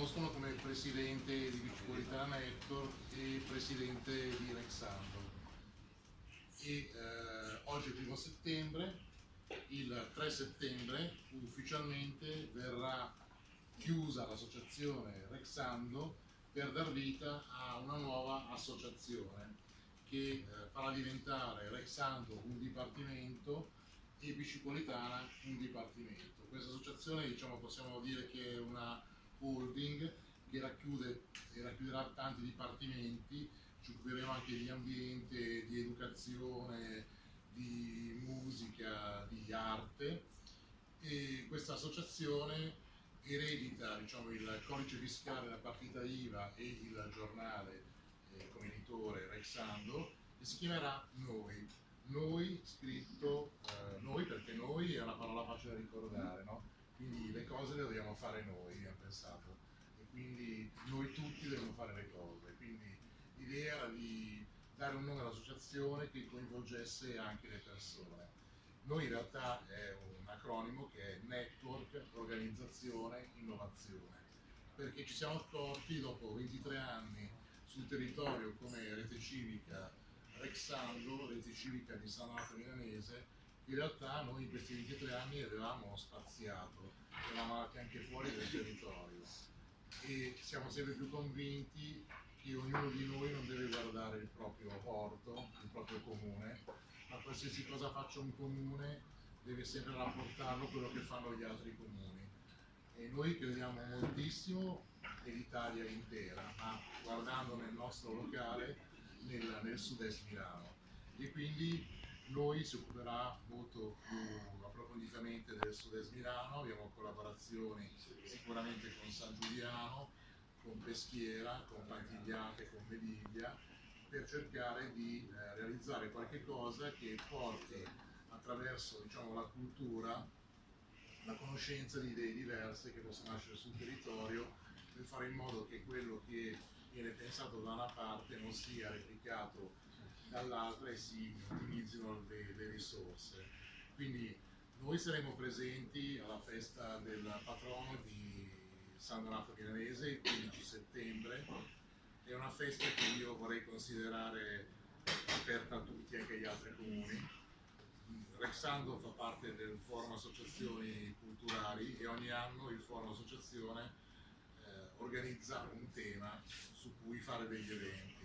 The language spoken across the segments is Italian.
conoscono come presidente di Bicipolitana Network e presidente di Rexando. E eh, oggi è il primo settembre, il 3 settembre ufficialmente verrà chiusa l'associazione Rexando per dar vita a una nuova associazione che eh, farà diventare Rexando un dipartimento e Bicipolitana un dipartimento. Questa associazione diciamo, possiamo dire che è una holding che racchiude e racchiuderà tanti dipartimenti, ci occuperemo anche di ambiente, di educazione, di musica, di arte e questa associazione eredita diciamo, il codice fiscale, la partita IVA e il giornale eh, come editore Rexando e si chiamerà Noi. Noi scritto, eh, noi perché noi è una parola facile da ricordare, no? Quindi le cose le dobbiamo fare noi, abbiamo pensato, e quindi noi tutti dobbiamo fare le cose, quindi l'idea era di dare un nome all'associazione che coinvolgesse anche le persone. Noi in realtà è un acronimo che è Network, Organizzazione, Innovazione, perché ci siamo accorti dopo 23 anni sul territorio come rete civica Rexando, rete civica di San Marco Milanese, in realtà noi in questi 23 anni avevamo spaziato, eravamo andati anche fuori del territorio e siamo sempre più convinti che ognuno di noi non deve guardare il proprio porto, il proprio comune, ma qualsiasi cosa faccia un comune deve sempre rapportarlo a quello che fanno gli altri comuni. E noi crediamo moltissimo nell'Italia intera, ma guardando nel nostro locale nel, nel sud-est Milano. E quindi noi si occuperà molto più approfonditamente del sud-est Milano, abbiamo collaborazioni sicuramente con San Giuliano, con Peschiera, con Pantigliate, con Mediglia, per cercare di eh, realizzare qualche cosa che porti attraverso diciamo, la cultura la conoscenza di idee diverse che possono nascere sul territorio per fare in modo che quello che viene pensato da una parte non sia replicato dall'altra e si ottimizzino le, le risorse. Quindi noi saremo presenti alla festa del patrono di San Donato Milanese il 15 settembre. È una festa che io vorrei considerare aperta a tutti, anche agli altri comuni. Rexando fa parte del Forum Associazioni Culturali e ogni anno il Forum Associazione eh, organizza un tema su cui fare degli eventi.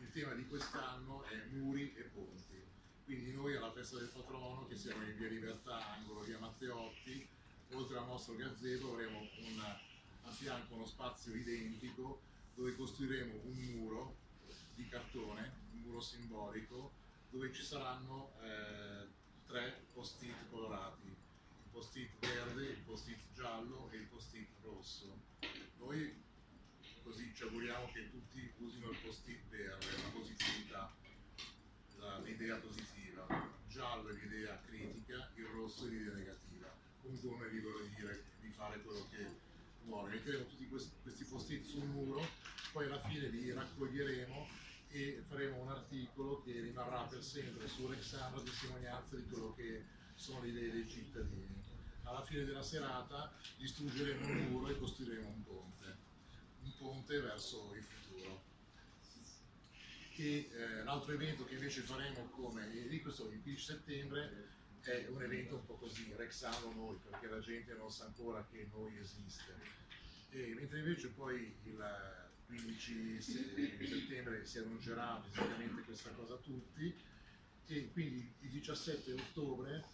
Il tema di quest'anno è muri e ponti. Quindi noi alla festa del patrono, che siamo in via Libertà, angolo via Matteotti, oltre al nostro gazebo avremo una a fianco uno spazio identico dove costruiremo un muro di cartone, un muro simbolico, dove ci saranno eh, tre post-it colorati, il post-it verde, il post-it giallo e il post-it rosso. Noi ci auguriamo che tutti usino il post-it verde, la positività, l'idea positiva, giallo è l'idea critica, il rosso è l'idea negativa. Comunque uno è libero di, dire, di fare quello che vuole, metteremo tutti questi, post-it sul muro, poi alla fine li raccoglieremo e faremo un articolo che rimarrà per sempre su Rexano testimonianza di quello che sono le idee dei cittadini. Alla fine della serata distruggeremo un muro e costruiremo un ponte, un ponte verso il futuro. E eh, l'altro evento che invece faremo come di questo il 15 settembre è un evento un po' così, Rexano noi, perché la gente non sa ancora che noi esiste. E, mentre invece poi il 15 settembre si annuncerà fisicamente questa cosa a tutti e quindi il 17 ottobre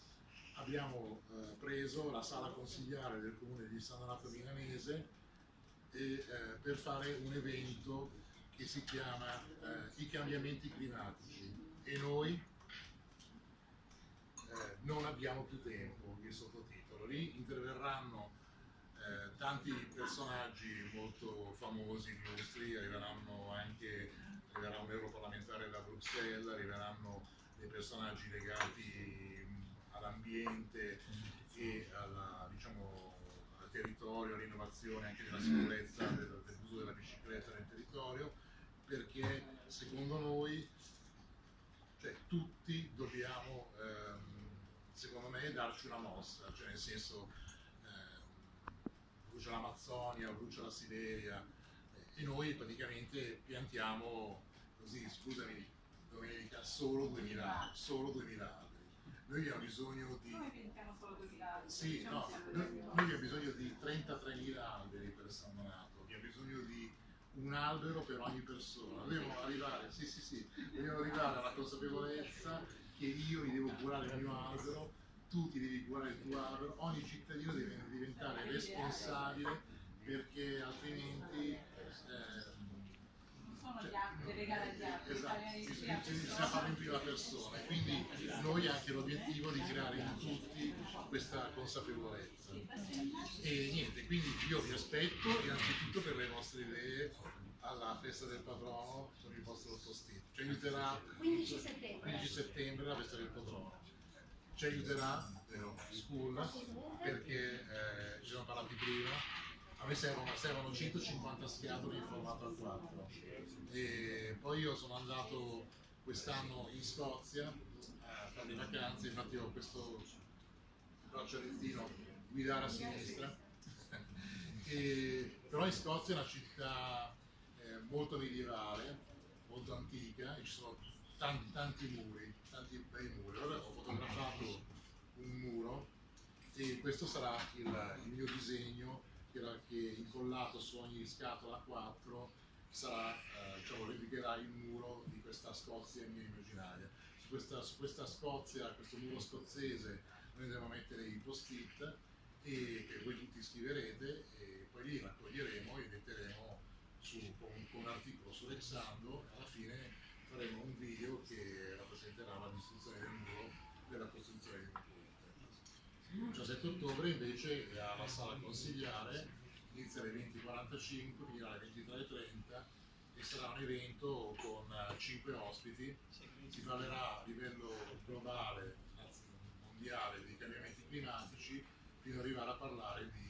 abbiamo eh, preso la sala consigliare del comune di San Donato Milanese e, eh, per fare un evento che si chiama eh, I cambiamenti climatici e noi eh, non abbiamo più tempo, il sottotitolo. Lì interverranno eh, tanti personaggi molto famosi, illustri, arriveranno anche arriverà un europarlamentare da Bruxelles, arriveranno dei personaggi legati all'ambiente e alla, diciamo, territorio, all'innovazione anche della sicurezza del, dell'uso della bicicletta nel territorio, perché secondo noi cioè, tutti dobbiamo, ehm, secondo me, darci una mossa, cioè nel senso, ehm, brucia l'Amazzonia, brucia la Siberia e noi praticamente piantiamo così, scusami Domenica, solo 2000, solo 2000 alberi. Noi abbiamo bisogno di... Come piantiamo solo 2000 alberi? Sì, un no, noi, noi abbiamo bisogno di 33.000 alberi per San Donato, abbiamo bisogno di un albero per ogni persona. Dobbiamo arrivare, sì, sì, sì, dobbiamo arrivare alla consapevolezza che io mi devo curare il mio albero, tu ti devi curare il tuo albero, ogni cittadino deve diventare responsabile perché altrimenti Non sono cioè, gli altri, le regale agli altri, Esatto, bisogna bis- iniziare a bis- bisogna farlo in prima persona quindi noi anche l'obiettivo di creare in tutti questa consapevolezza. E niente, quindi io vi aspetto innanzitutto per le vostre idee alla festa del patrono con il vostro sottoscritto. Ci aiuterà 15 settembre. 15 settembre la festa del patrono. Ci aiuterà vero, School perché eh, ci siamo parlati prima. A me servono, servono 150 scatole in formato A4. E poi io sono andato quest'anno in Scozia a fare le vacanze, infatti ho questo braccialettino guidare a sinistra. E- però in Scozia è una città eh, molto medievale, molto antica e ci sono tanti, tanti muri, tanti bei muri. Allora ho fotografato un muro e questo sarà il, il mio disegno che, incollato su ogni scatola 4 sarà, eh, diciamo, replicherà il muro di questa Scozia mia immaginaria. Su questa, su questa Scozia, questo muro scozzese, noi andremo a mettere i post-it e che voi tutti scriverete e poi li raccoglieremo e metteremo su, con, con un articolo su Rexando. Alla fine faremo un video che rappresenterà la distruzione del muro per la costruzione un ponte. Il 17 ottobre invece alla sala consigliare, inizia alle 20.45, finirà alle 23.30 e sarà un evento con 5 ospiti, si parlerà a livello globale, mondiale, di cambiamenti climatici, fino ad arrivare a parlare di.